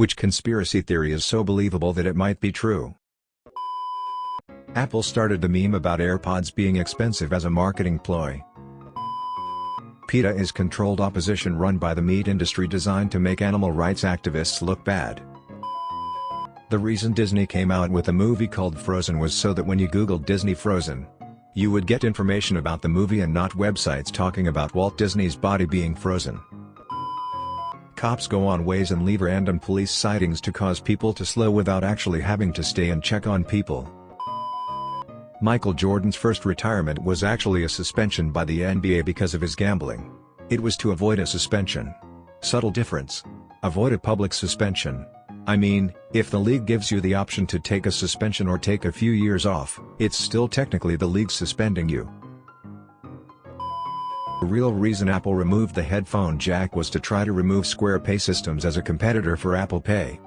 Which conspiracy theory is so believable that it might be true? Apple started the meme about AirPods being expensive as a marketing ploy. PETA is controlled opposition run by the meat industry designed to make animal rights activists look bad. The reason Disney came out with a movie called Frozen was so that when you googled Disney Frozen, you would get information about the movie and not websites talking about Walt Disney's body being frozen. Cops go on ways and leave random police sightings to cause people to slow without actually having to stay and check on people. Michael Jordan's first retirement was actually a suspension by the NBA because of his gambling. It was to avoid a suspension. Subtle difference. Avoid a public suspension. I mean, if the league gives you the option to take a suspension or take a few years off, it's still technically the league suspending you. The real reason Apple removed the headphone jack was to try to remove Square Pay Systems as a competitor for Apple Pay.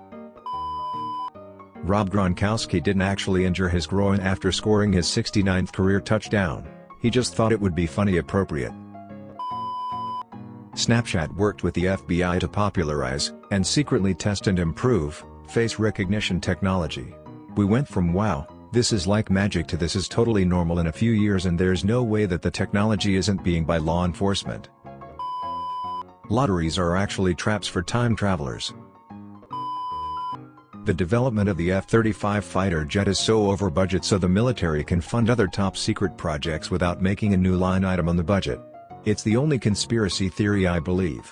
Rob Gronkowski didn't actually injure his groin after scoring his 69th career touchdown, he just thought it would be funny appropriate. Snapchat worked with the FBI to popularize, and secretly test and improve, face recognition technology. We went from wow, this is like magic to this is totally normal in a few years and there's no way that the technology isn't being by law enforcement. Lotteries are actually traps for time travelers. The development of the F-35 fighter jet is so over budget so the military can fund other top-secret projects without making a new line item on the budget. It's the only conspiracy theory I believe.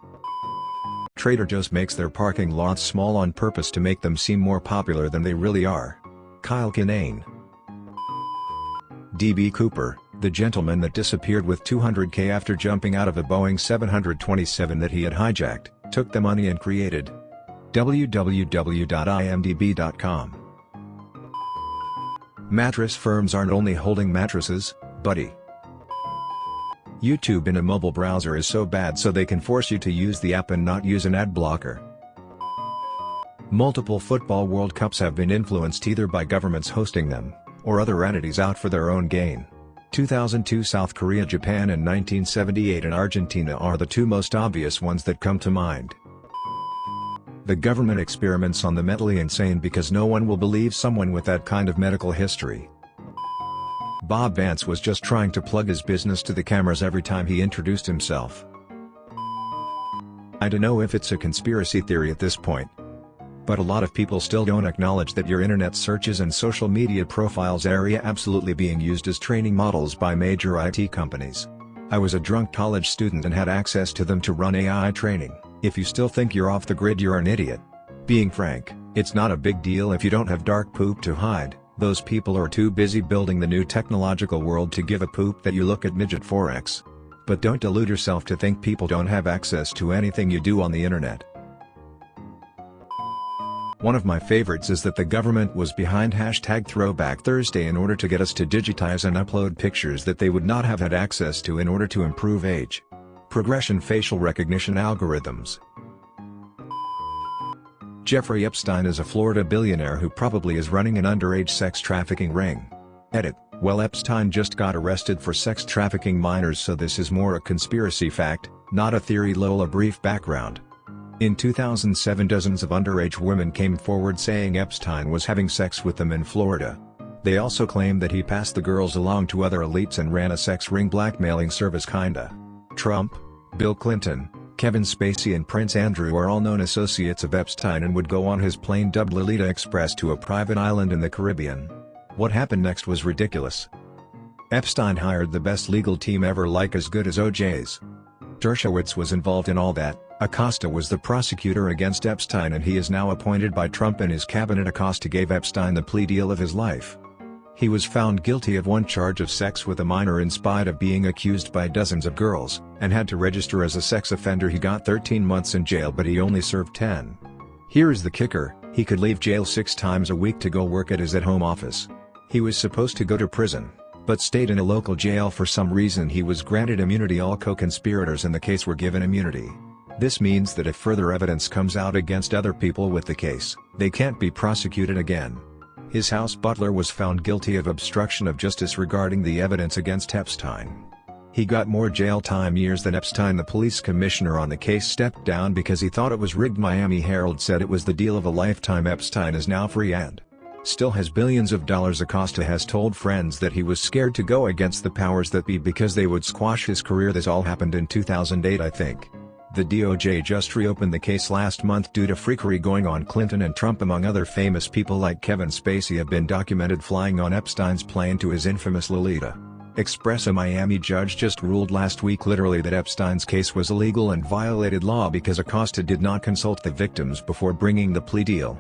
Trader Joe's makes their parking lots small on purpose to make them seem more popular than they really are. Kyle Kinane D.B. Cooper, the gentleman that disappeared with 200k after jumping out of a Boeing 727 that he had hijacked, took the money and created www.imdb.com. Mattress firms aren't only holding mattresses, buddy. YouTube in a mobile browser is so bad so they can force you to use the app and not use an ad blocker. Multiple football World Cups have been influenced either by governments hosting them, or other entities out for their own gain. 2002 South Korea Japan and 1978 and Argentina are the two most obvious ones that come to mind. The government experiments on the mentally insane because no one will believe someone with that kind of medical history. Bob Vance was just trying to plug his business to the cameras every time he introduced himself. I don't know if it's a conspiracy theory at this point, but a lot of people still don't acknowledge that your internet searches and social media profiles area absolutely being used as training models by major IT companies. I was a drunk college student and had access to them to run AI training. If you still think you're off the grid you're an idiot. Being frank, it's not a big deal if you don't have dark poop to hide, those people are too busy building the new technological world to give a poop that you look at midget forex. But don't delude yourself to think people don't have access to anything you do on the internet. One of my favorites is that the government was behind hashtag Throwback Thursday in order to get us to digitize and upload pictures that they would not have had access to in order to improve age. Progression facial recognition algorithms. Jeffrey Epstein is a Florida billionaire who probably is running an underage sex trafficking ring. Edit, well Epstein just got arrested for sex trafficking minors so this is more a conspiracy fact, not a theory lol a brief background. In 2007 dozens of underage women came forward saying Epstein was having sex with them in Florida. They also claimed that he passed the girls along to other elites and ran a sex ring blackmailing service kinda. Trump, Bill Clinton, Kevin Spacey and Prince Andrew are all known associates of Epstein and would go on his plane dubbed Lolita Express to a private island in the Caribbean. What happened next was ridiculous. Epstein hired the best legal team ever like as good as OJ's. Dershowitz was involved in all that, Acosta was the prosecutor against Epstein and he is now appointed by Trump and his cabinet Acosta gave Epstein the plea deal of his life. He was found guilty of one charge of sex with a minor in spite of being accused by dozens of girls, and had to register as a sex offender he got 13 months in jail but he only served 10. Here is the kicker, he could leave jail six times a week to go work at his at-home office. He was supposed to go to prison, but stayed in a local jail for some reason he was granted immunity all co-conspirators in the case were given immunity. This means that if further evidence comes out against other people with the case, they can't be prosecuted again. His house butler was found guilty of obstruction of justice regarding the evidence against Epstein. He got more jail time years than Epstein the police commissioner on the case stepped down because he thought it was rigged Miami Herald said it was the deal of a lifetime Epstein is now free and still has billions of dollars Acosta has told friends that he was scared to go against the powers that be because they would squash his career this all happened in 2008 I think. The DOJ just reopened the case last month due to freakery going on Clinton and Trump among other famous people like Kevin Spacey have been documented flying on Epstein's plane to his infamous Lolita. Express a Miami judge just ruled last week literally that Epstein's case was illegal and violated law because Acosta did not consult the victims before bringing the plea deal.